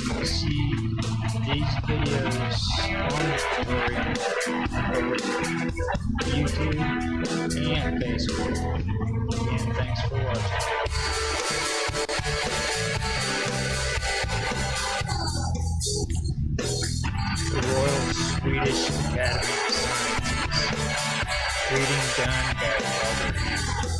See these videos on YouTube and Facebook. And thanks for watching. The Royal Swedish Academy of Sciences. Reading done by Robert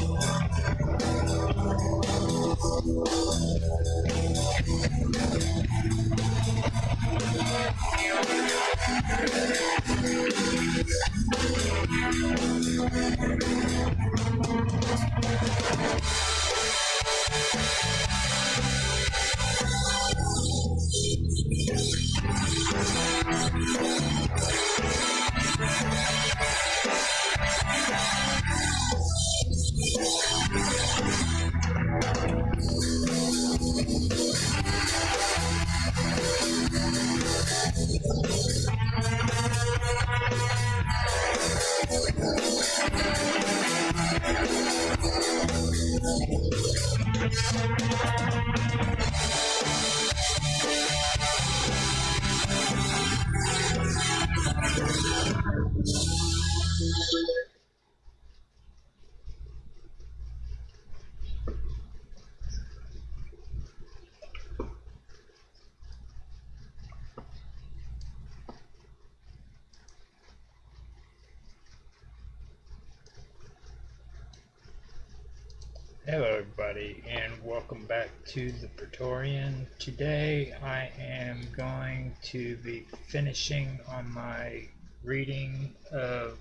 Hello, everybody, and welcome back to the Praetorian. Today, I am going to be finishing on my reading of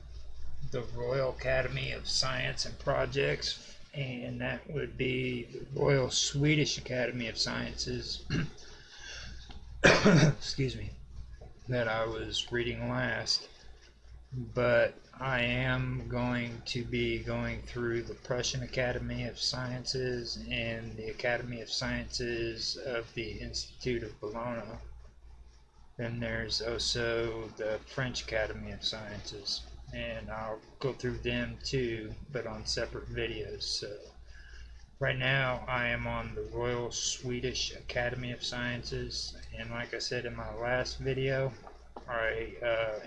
the Royal Academy of Science and Projects, and that would be the Royal Swedish Academy of Sciences. Excuse me, that I was reading last but I am going to be going through the Prussian Academy of Sciences and the Academy of Sciences of the Institute of Bologna. Then there's also the French Academy of Sciences, and I'll go through them too, but on separate videos. So right now I am on the Royal Swedish Academy of Sciences, and like I said in my last video, I uh,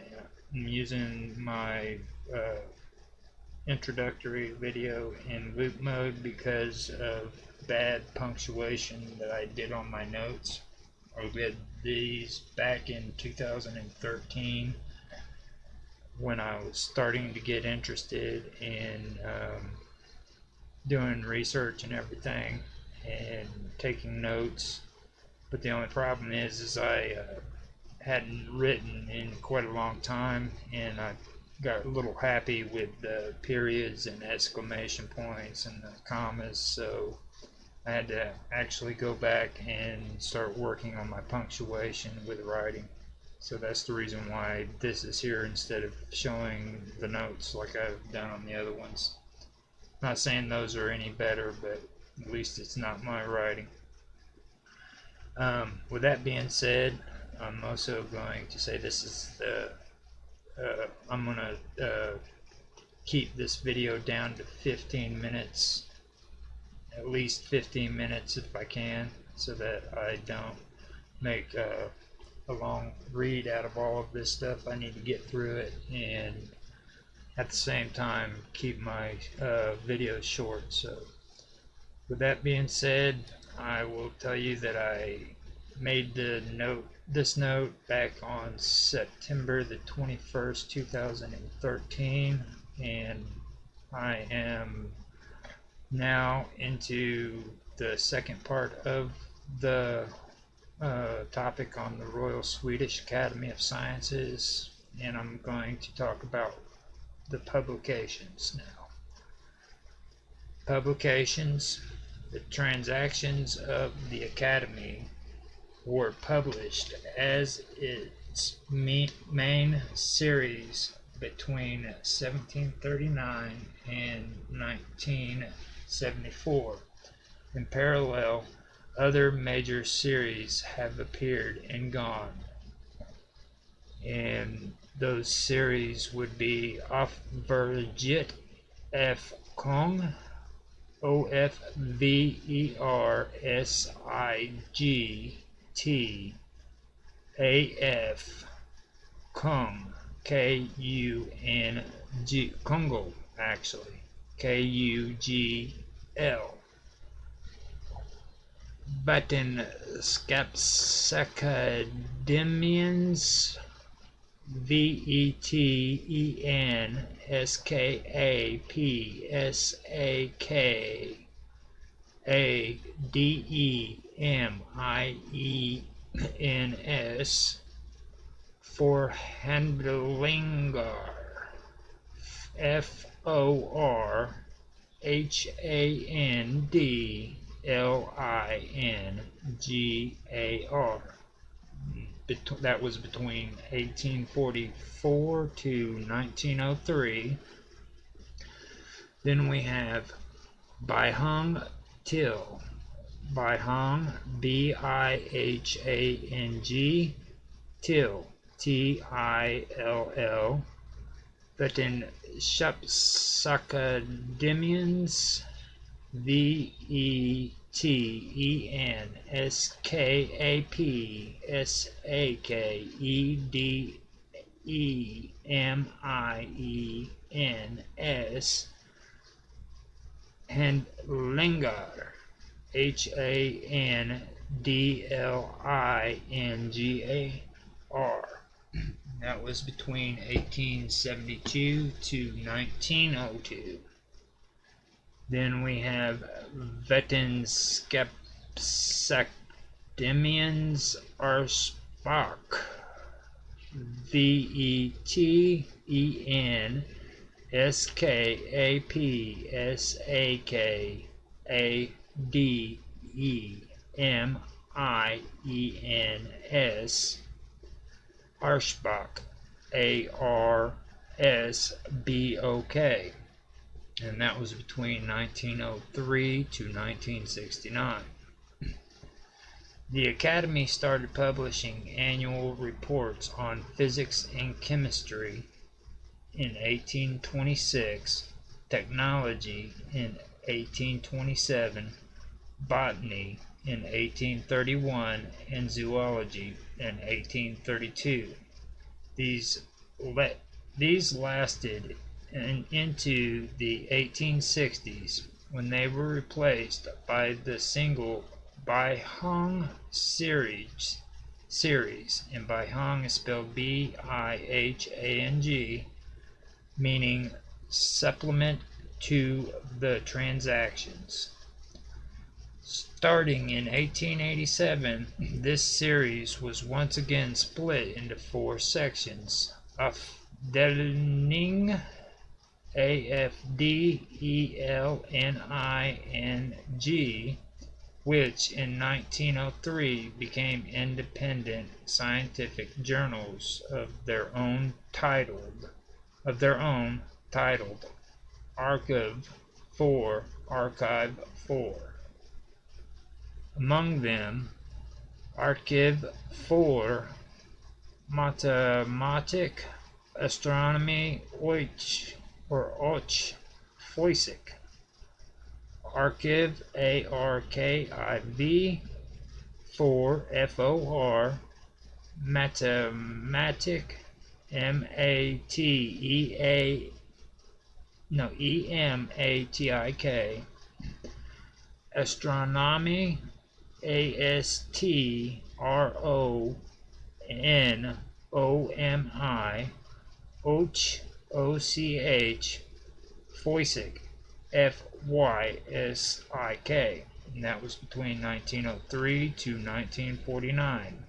I'm using my uh, introductory video in loop mode because of bad punctuation that I did on my notes. I did these back in 2013 when I was starting to get interested in um, doing research and everything and taking notes. But the only problem is, is I uh, hadn't written in quite a long time, and I got a little happy with the periods and exclamation points and the commas, so I had to actually go back and start working on my punctuation with writing. So that's the reason why this is here instead of showing the notes like I've done on the other ones. Not saying those are any better, but at least it's not my writing. Um, with that being said, I'm also going to say this is the uh, I'm gonna uh, keep this video down to 15 minutes at least 15 minutes if I can so that I don't make uh, a long read out of all of this stuff. I need to get through it and at the same time keep my uh, videos short. So with that being said I will tell you that I made the note this note back on September the 21st 2013 and I am now into the second part of the uh, topic on the Royal Swedish Academy of Sciences and I'm going to talk about the publications now. Publications the transactions of the Academy were published as its main series between 1739 and 1974. In parallel, other major series have appeared and gone. And those series would be Off Vergit F. Kong, O F V E R S I G T A F Kung K U N G Congo actually K U G L. Button Scapsacademians V E T E N S K A P S A K A D E M I E N S for Handlingar F O R H A N D L I N G A R that was between 1844 to 1903. Then we have Bihang Till. Bihang, B I H A N G, Till, T I L L. But in Shapsakademians, V E T E N S K A P S A K E D E M I E N S and Lingar H A N D L I N G A R. That was between 1872 to 1902. Then we have Vetenskapsakademiens Arspach. V E T E N S K A P S A K A D E M I E N S Arshbach A R S B O K and that was between 1903 to 1969. The Academy started publishing annual reports on physics and chemistry in 1826, technology in 1827, botany in 1831, and zoology in 1832. These, these lasted and into the 1860s when they were replaced by the single Bihang series series and Bihang is spelled B-I-H-A-N-G meaning supplement to the transactions. Starting in 1887, this series was once again split into four sections. Afdeling a F D E L N I N G, which in 1903 became independent scientific journals of their own titled of their own titled Archive 4 Archive 4. Among them Archive 4 Mathematik Astronomy which or Och Foisik. Archive A R K I V, for F O R, Mathematic M A T E A, no, E M A T I K, Astronomy, A S T R O N O M I, Och O C H Foysik F Y S I K. And that was between 1903 to 1949.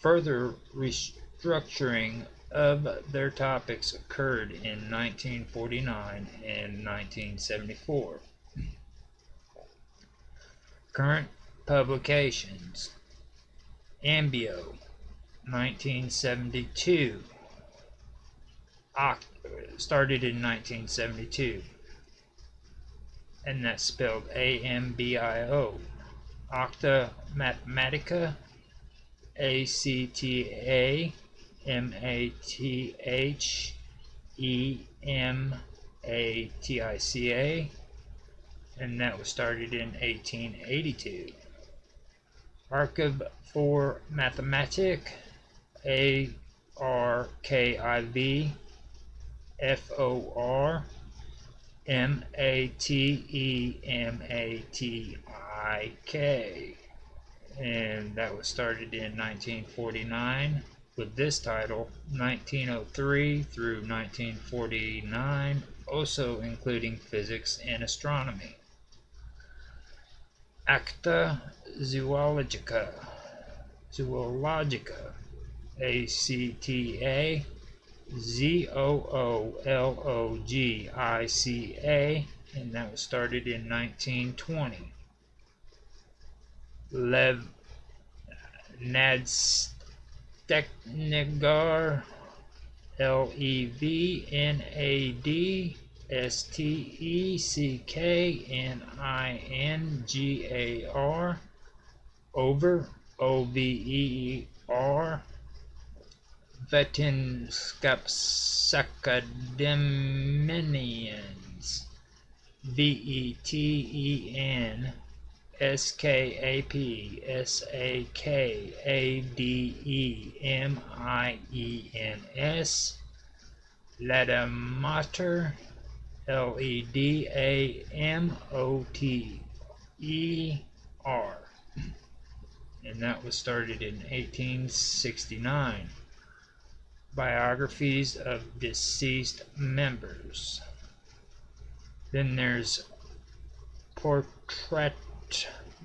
Further restructuring of their topics occurred in 1949 and 1974. Current publications Ambio, 1972. Oct started in 1972. And that's spelled A-M-B-I-O. Acta Mathematica, A-C-T-A, M-A-T-H-E-M-A-T-I-C-A, and that was started in 1882. Archive for Mathematic, A R K I V F O R M A T E M A T I K. And that was started in 1949 with this title 1903 through 1949, also including physics and astronomy. Acta Zoologica, Zoologica, A C T A. Z O O L O G I C A, and that was started in 1920. Lev Nadsteknegar, L E V N A D S T E C K N I N G A R over O V E R Vetenskapsakademiens V E T E N S K A P S A K A D E M I E N S Ledamater L E D A M O T E R. And that was started in 1869. Biographies of deceased members. Then there's Portrait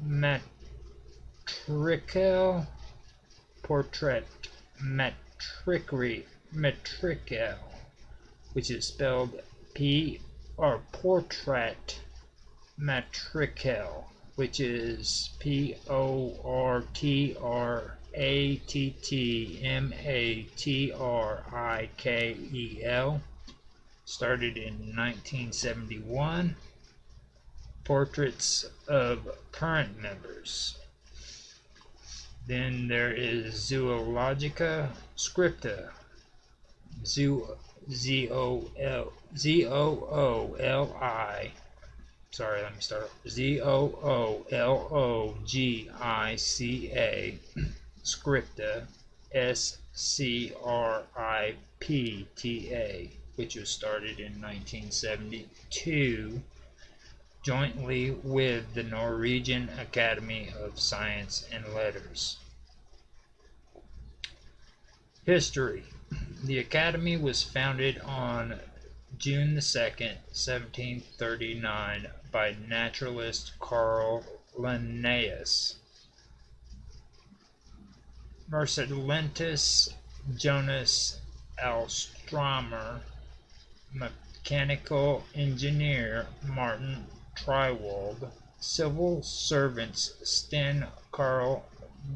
Matrical. Portrait Matricri Matrical, which is spelled P or Portrait Matrical, which is P O R T R A T T M A T R I K E L. Started in 1971. Portraits of current members. Then there is Zoologica Scripta. Zoo Z O L Z O O L I. Sorry, let me start. Z O O L O G I C A. Scripta. S C R I P T A, which was started in 1972 jointly with the Norwegian Academy of Science and Letters. History the Academy was founded on June the 2nd, 1739 by naturalist Carl Linnaeus. Mercedentus Jonas Alstromer, mechanical engineer Martin Triewald, civil servants Sten Carl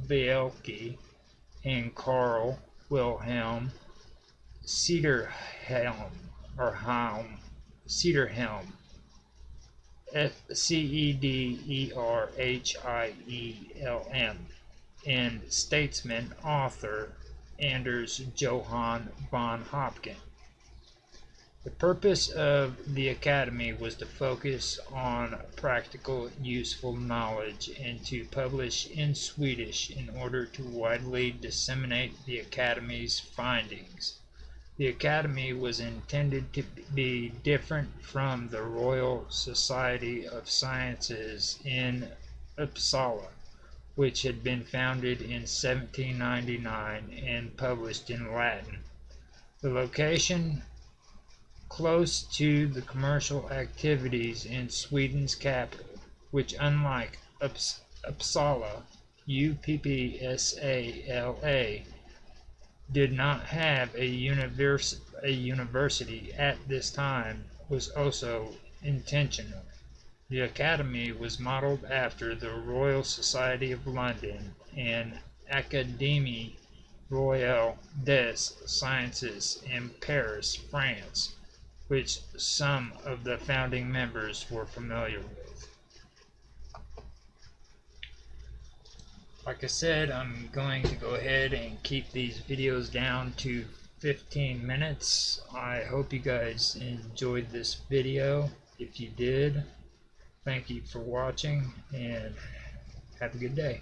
Bielke and Carl Wilhelm Cederhielm or Helm Cederhielm F C E D E R H I E L M and statesman author Anders Johann von Höpken. The purpose of the Academy was to focus on practical, useful knowledge and to publish in Swedish in order to widely disseminate the Academy's findings. The Academy was intended to be different from the Royal Society of Sciences in Uppsala, which had been founded in 1799 and published in Latin. The location close to the commercial activities in Sweden's capital, which unlike Upps Uppsala, U-P-P-S-A-L-A, did not have a, univers a university at this time was also intentional. The Academy was modeled after the Royal Society of London and Académie Royale des Sciences in Paris, France, which some of the founding members were familiar with. Like I said, I'm going to go ahead and keep these videos down to 15 minutes. I hope you guys enjoyed this video. If you did, thank you for watching and have a good day.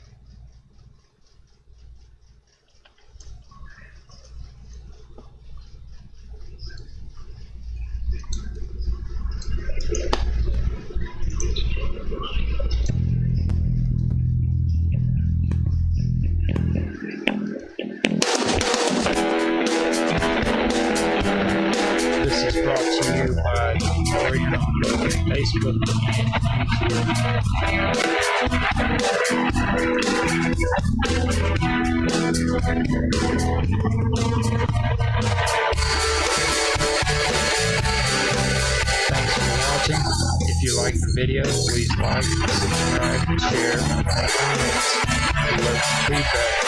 you like the video, please like, subscribe, share, and comments, and let feedback.